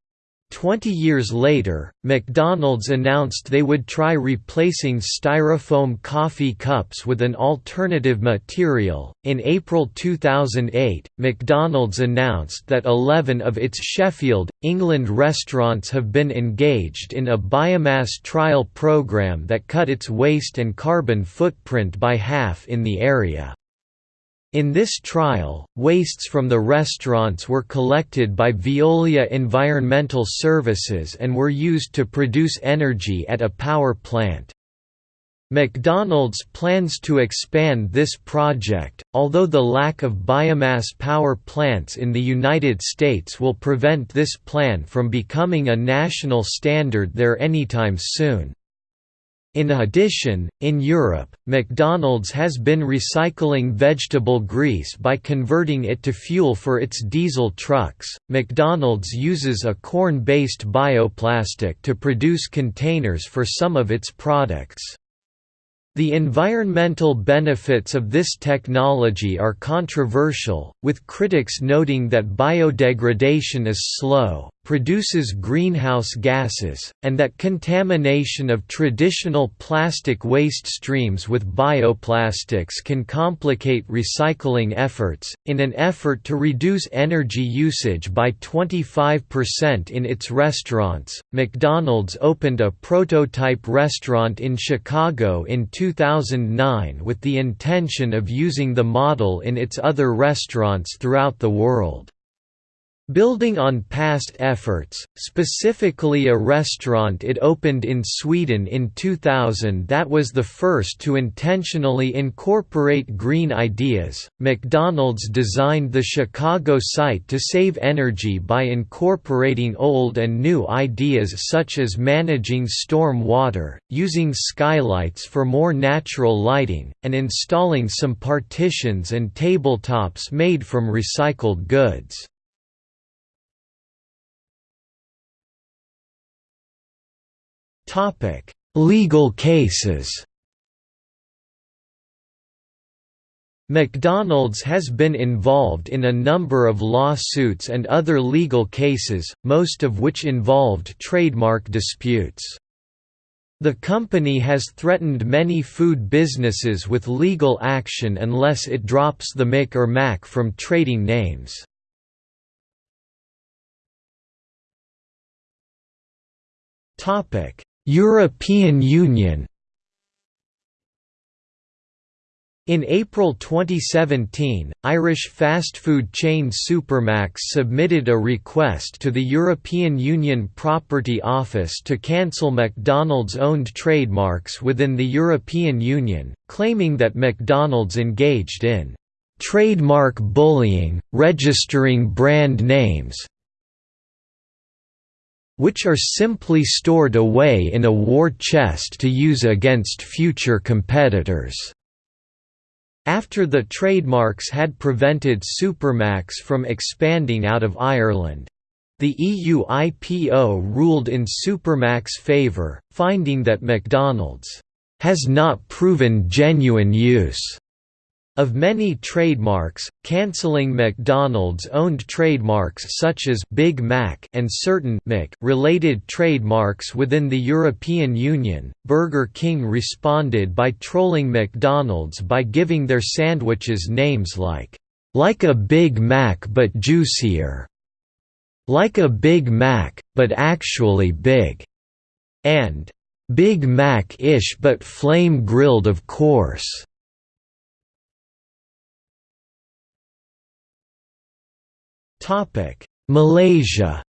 Twenty years later, McDonald's announced they would try replacing styrofoam coffee cups with an alternative material. In April 2008, McDonald's announced that 11 of its Sheffield, England restaurants have been engaged in a biomass trial program that cut its waste and carbon footprint by half in the area. In this trial, wastes from the restaurants were collected by Veolia Environmental Services and were used to produce energy at a power plant. McDonald's plans to expand this project, although the lack of biomass power plants in the United States will prevent this plan from becoming a national standard there anytime soon. In addition, in Europe, McDonald's has been recycling vegetable grease by converting it to fuel for its diesel trucks. McDonald's uses a corn based bioplastic to produce containers for some of its products. The environmental benefits of this technology are controversial, with critics noting that biodegradation is slow, produces greenhouse gases, and that contamination of traditional plastic waste streams with bioplastics can complicate recycling efforts. In an effort to reduce energy usage by 25% in its restaurants, McDonald's opened a prototype restaurant in Chicago in 2009 with the intention of using the model in its other restaurants throughout the world. Building on past efforts, specifically a restaurant it opened in Sweden in 2000 that was the first to intentionally incorporate green ideas, McDonald's designed the Chicago site to save energy by incorporating old and new ideas such as managing storm water, using skylights for more natural lighting, and installing some partitions and tabletops made from recycled goods. Topic: Legal cases. McDonald's has been involved in a number of lawsuits and other legal cases, most of which involved trademark disputes. The company has threatened many food businesses with legal action unless it drops the Mc or Mac from trading names. Topic: European Union. In April 2017, Irish fast food chain Supermac's submitted a request to the European Union Property Office to cancel McDonald's owned trademarks within the European Union, claiming that McDonald's engaged in trademark bullying, registering brand names, which are simply stored away in a war chest to use against future competitors. After the trademarks had prevented Supermac's from expanding out of Ireland, the EU IPO ruled in Supermac's favour, finding that McDonald's has not proven genuine use of many trademarks, cancelling McDonald's owned trademarks such as Big Mac and certain Mc related trademarks within the European Union, Burger King responded by trolling McDonald's by giving their sandwiches names like, "...like a Big Mac but juicier", "...like a Big Mac, but actually big", and "...Big Mac-ish but flame-grilled of course". Malaysia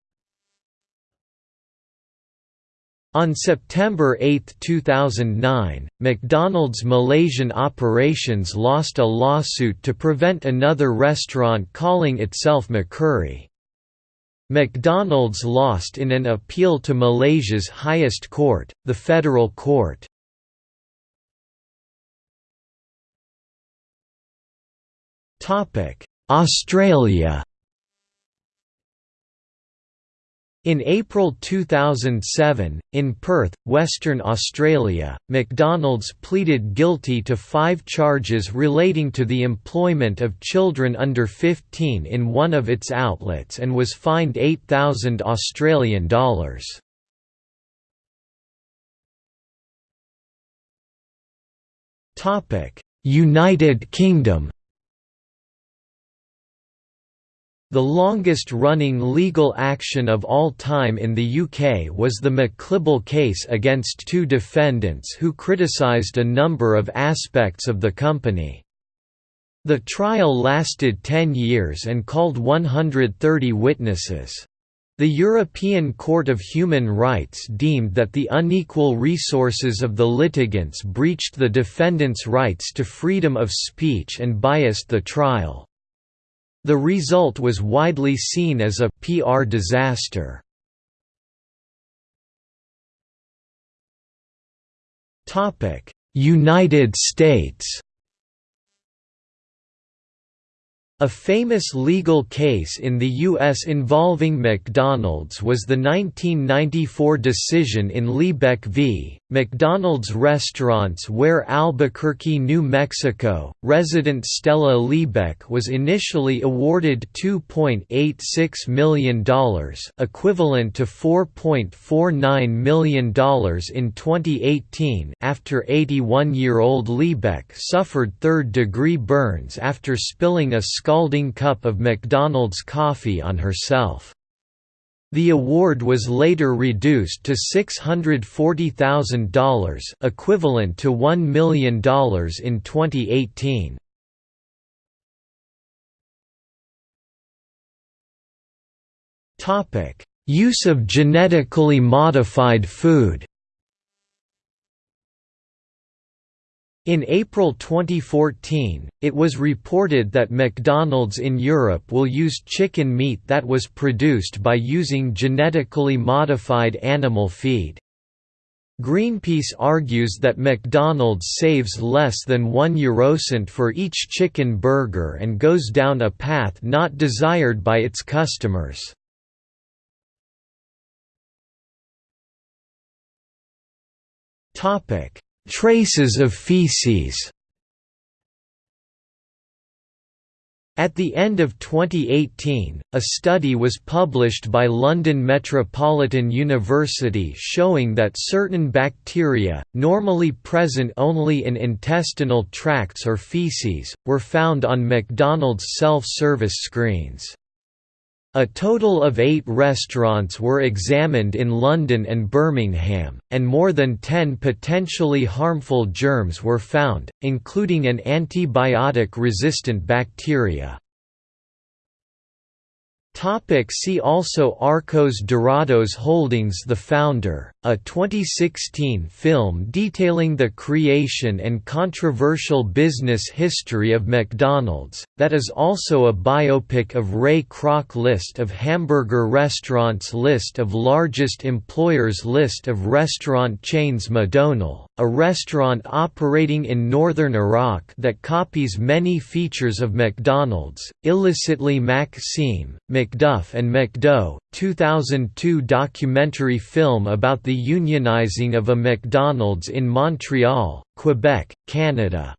On September 8, 2009, McDonald's Malaysian operations lost a lawsuit to prevent another restaurant calling itself McCurry. McDonald's lost in an appeal to Malaysia's highest court, the Federal Court. Australia In April 2007, in Perth, Western Australia, McDonald's pleaded guilty to five charges relating to the employment of children under 15 in one of its outlets and was fined 8,000 Australian dollars. United Kingdom The longest-running legal action of all time in the UK was the McLibel case against two defendants who criticised a number of aspects of the company. The trial lasted 10 years and called 130 witnesses. The European Court of Human Rights deemed that the unequal resources of the litigants breached the defendants' rights to freedom of speech and biased the trial. The result was widely seen as a PR disaster. United States A famous legal case in the U.S. involving McDonald's was the 1994 decision in Liebeck v. McDonald's restaurants where Albuquerque, New Mexico, resident Stella Liebeck was initially awarded $2.86 million equivalent to $4.49 million in 2018 after 81-year-old Liebeck suffered third-degree burns after spilling a scalding cup of McDonald's coffee on herself. The award was later reduced to $640,000 equivalent to $1 million in 2018. Use of genetically modified food In April 2014, it was reported that McDonald's in Europe will use chicken meat that was produced by using genetically modified animal feed. Greenpeace argues that McDonald's saves less than one eurocent for each chicken burger and goes down a path not desired by its customers. Traces of feces At the end of 2018, a study was published by London Metropolitan University showing that certain bacteria, normally present only in intestinal tracts or feces, were found on McDonald's self-service screens. A total of eight restaurants were examined in London and Birmingham, and more than ten potentially harmful germs were found, including an antibiotic-resistant bacteria. Topic see also Arcos Dorados Holdings The Founder, a 2016 film detailing the creation and controversial business history of McDonald's, that is also a biopic of Ray Kroc List of hamburger restaurants List of largest employers List of restaurant chains Madonal, a restaurant operating in northern Iraq that copies many features of McDonald's, illicitly Maxime, McDuff and McDo, 2002 documentary film about the unionizing of a McDonald's in Montreal, Quebec, Canada.